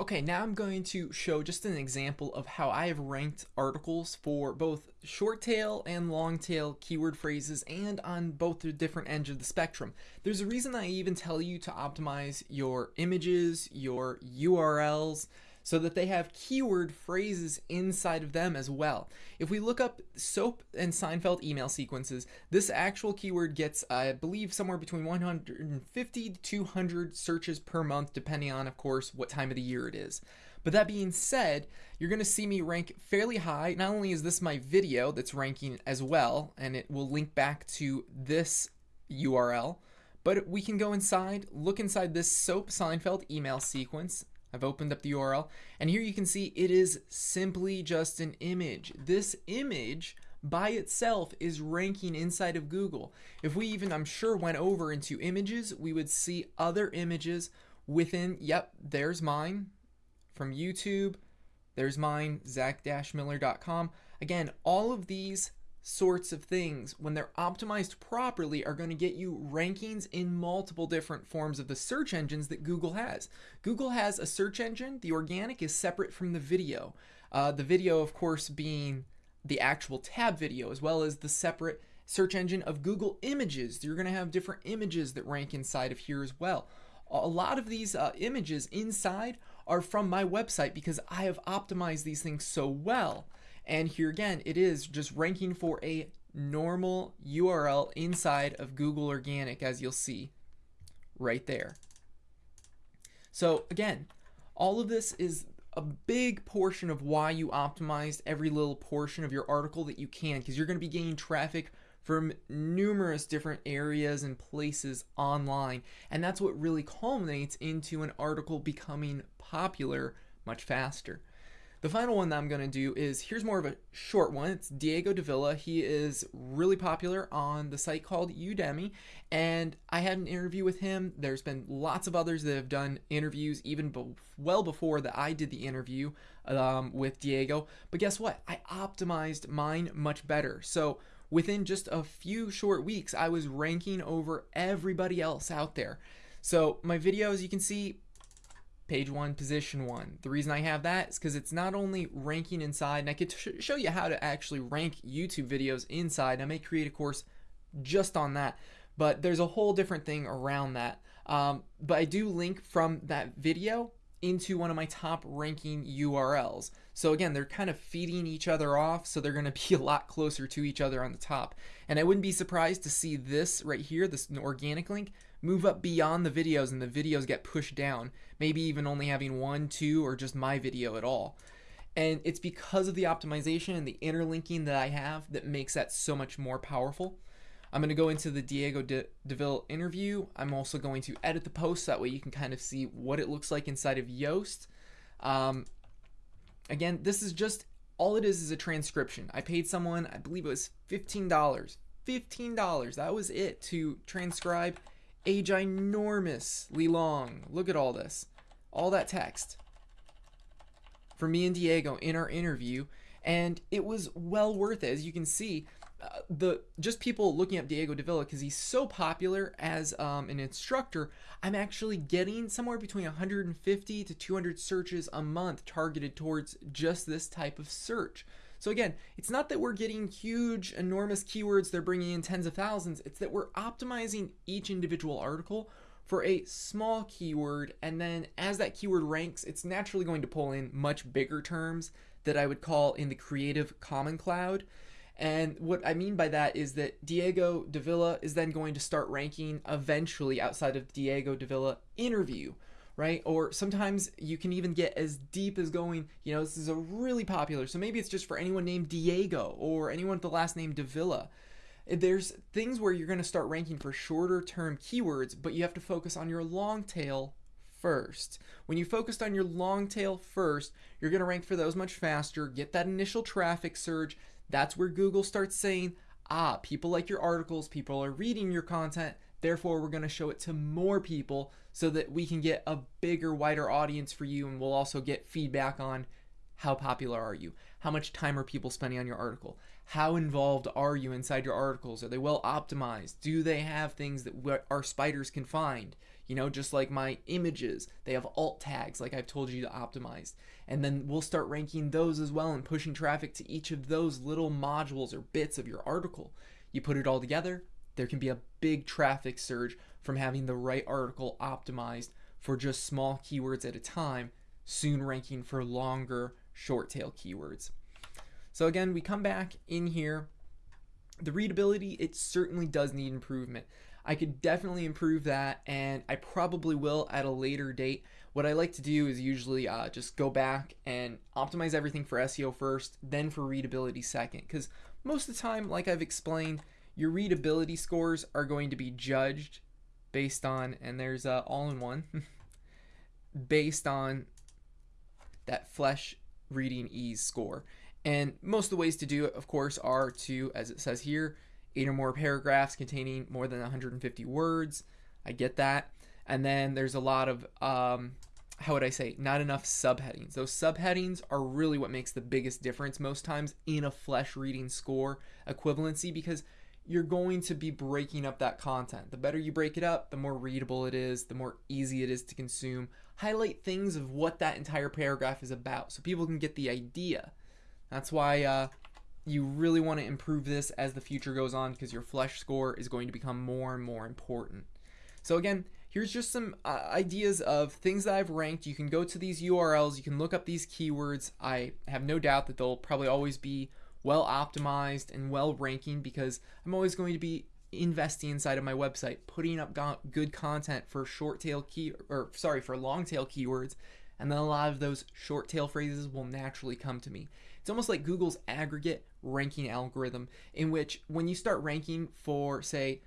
Okay, now I'm going to show just an example of how I have ranked articles for both short tail and long tail keyword phrases and on both the different ends of the spectrum. There's a reason I even tell you to optimize your images, your URLs, so that they have keyword phrases inside of them as well. If we look up SOAP and Seinfeld email sequences, this actual keyword gets, I believe, somewhere between 150 to 200 searches per month, depending on, of course, what time of the year it is. But that being said, you're going to see me rank fairly high. Not only is this my video that's ranking as well, and it will link back to this URL, but we can go inside, look inside this SOAP Seinfeld email sequence, I've opened up the URL and here you can see it is simply just an image. This image by itself is ranking inside of Google. If we even, I'm sure, went over into images, we would see other images within, yep, there's mine from YouTube, there's mine, zach-miller.com. Again, all of these sorts of things, when they're optimized properly, are going to get you rankings in multiple different forms of the search engines that Google has. Google has a search engine, the organic is separate from the video. Uh, the video, of course, being the actual tab video, as well as the separate search engine of Google Images. You're going to have different images that rank inside of here as well. A lot of these uh, images inside are from my website because I have optimized these things so well. And here again, it is just ranking for a normal URL inside of Google Organic, as you'll see right there. So again, all of this is a big portion of why you optimized every little portion of your article that you can, because you're going to be gaining traffic from numerous different areas and places online. And that's what really culminates into an article becoming popular much faster. The final one that I'm going to do is, here's more of a short one. It's Diego Davila. He is really popular on the site called Udemy, and I had an interview with him. There's been lots of others that have done interviews even be well before that I did the interview um, with Diego. But guess what? I optimized mine much better. So within just a few short weeks, I was ranking over everybody else out there. So my videos, you can see, page one, position one. The reason I have that is because it's not only ranking inside, and I could sh show you how to actually rank YouTube videos inside. I may create a course just on that, but there's a whole different thing around that. Um, but I do link from that video into one of my top ranking URLs. So again, they're kind of feeding each other off, so they're going to be a lot closer to each other on the top. And I wouldn't be surprised to see this right here, this organic link, move up beyond the videos and the videos get pushed down, maybe even only having one, two, or just my video at all. And it's because of the optimization and the interlinking that I have that makes that so much more powerful. I'm going to go into the Diego De Deville interview. I'm also going to edit the post that way you can kind of see what it looks like inside of Yoast. Um, again, this is just all it is is a transcription. I paid someone, I believe it was $15. $15. That was it to transcribe a ginormously long. Look at all this. All that text for me and Diego in our interview and it was well worth it as you can see uh, the just people looking up Diego Davila because he's so popular as um, an instructor I'm actually getting somewhere between 150 to 200 searches a month targeted towards just this type of search so again, it's not that we're getting huge, enormous keywords, they're bringing in tens of thousands, it's that we're optimizing each individual article for a small keyword, and then as that keyword ranks, it's naturally going to pull in much bigger terms that I would call in the Creative Common Cloud. And what I mean by that is that Diego Davila is then going to start ranking eventually outside of Diego Davila interview, right? Or sometimes you can even get as deep as going, you know, this is a really popular, so maybe it's just for anyone named Diego or anyone with the last name Davila. There's things where you're going to start ranking for shorter term keywords, but you have to focus on your long tail first. When you focused on your long tail first, you're going to rank for those much faster, get that initial traffic surge. That's where Google starts saying, ah, people like your articles, people are reading your content, Therefore, we're going to show it to more people so that we can get a bigger, wider audience for you and we'll also get feedback on how popular are you? How much time are people spending on your article? How involved are you inside your articles? Are they well optimized? Do they have things that our spiders can find? You know, just like my images, they have alt tags like I've told you to optimize. And then we'll start ranking those as well and pushing traffic to each of those little modules or bits of your article. You put it all together, there can be a big traffic surge from having the right article optimized for just small keywords at a time, soon ranking for longer short tail keywords. So again, we come back in here. The readability, it certainly does need improvement. I could definitely improve that, and I probably will at a later date. What I like to do is usually uh, just go back and optimize everything for SEO first, then for readability second. Because most of the time, like I've explained, your readability scores are going to be judged based on, and there's all in one, based on that Flesch reading ease score. And most of the ways to do it, of course, are to, as it says here, eight or more paragraphs containing more than 150 words. I get that. And then there's a lot of, um, how would I say, not enough subheadings. Those subheadings are really what makes the biggest difference most times in a Flesch reading score equivalency because you're going to be breaking up that content. The better you break it up, the more readable it is, the more easy it is to consume. Highlight things of what that entire paragraph is about so people can get the idea. That's why uh, you really want to improve this as the future goes on because your Flesch score is going to become more and more important. So again, here's just some uh, ideas of things that I've ranked. You can go to these URLs, you can look up these keywords. I have no doubt that they'll probably always be well optimized and well ranking because I'm always going to be investing inside of my website, putting up go- good content for short tail key or sorry, for long tail keywords, and then a lot of those short tail phrases will naturally come to me. It's almost like Google's aggregate ranking algorithm in which when you start ranking for say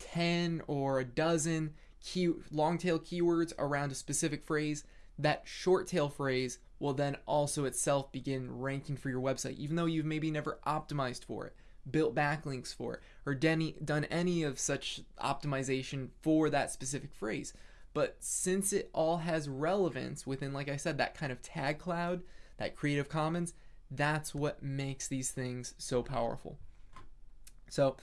10 or a dozen key long tail keywords around a specific phrase, that short tail phrase will then also itself begin ranking for your website, even though you've maybe never optimized for it, built backlinks for it, or done any of such optimization for that specific phrase. But since it all has relevance within, like I said, that kind of tag cloud, that Creative Commons, that's what makes these things so powerful. So,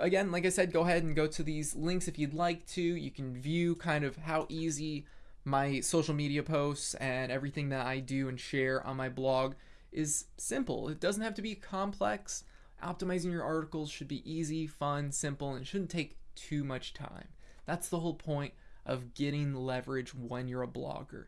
again, like I said, go ahead and go to these links if you'd like to. You can view kind of how easy my social media posts and everything that I do and share on my blog is simple. It doesn't have to be complex. Optimizing your articles should be easy, fun, simple, and shouldn't take too much time. That's the whole point of getting leverage when you're a blogger.